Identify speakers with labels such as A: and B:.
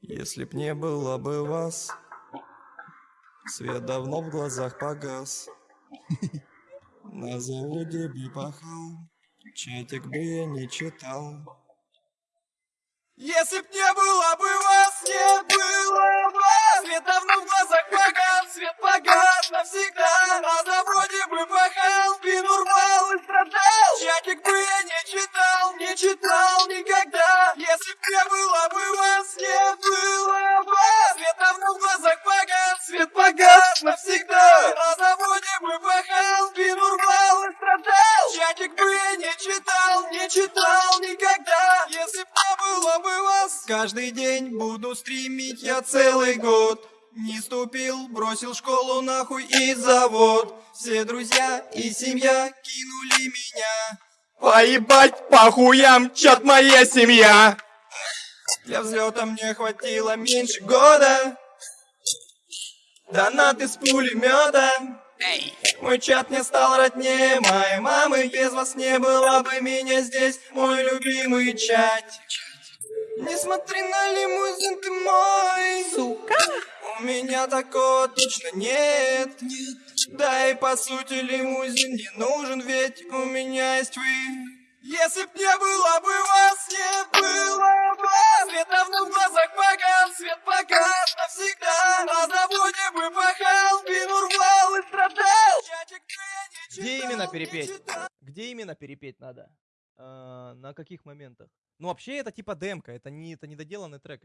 A: Если б не было бы вас, свет давно в глазах погас. На заводе бы пахал, чатик бы я не читал. Если б не было бы вас, не было вас, свет давно в глазах погас, свет погас навсегда. На заводе читал, никогда. Если б не было бы вас, каждый день буду стримить я целый год. Не ступил, бросил школу нахуй и завод. Все друзья и семья кинули меня.
B: Поебать по хуям, чат моя семья.
A: Для взлета мне хватило меньше года. Донаты с пулемета. Мой чат не стал роднее моей мамы Без вас не было бы меня здесь, мой любимый чат. Не смотри на лимузин, ты мой. Сука. У меня такого точно нет. Да и по сути лимузин не нужен, ведь у меня есть вы. Если б не было бы вас,
C: именно перепеть? Где именно перепеть надо? А, на каких моментах? Ну, вообще, это типа демка, это не, это недоделанный трек еще.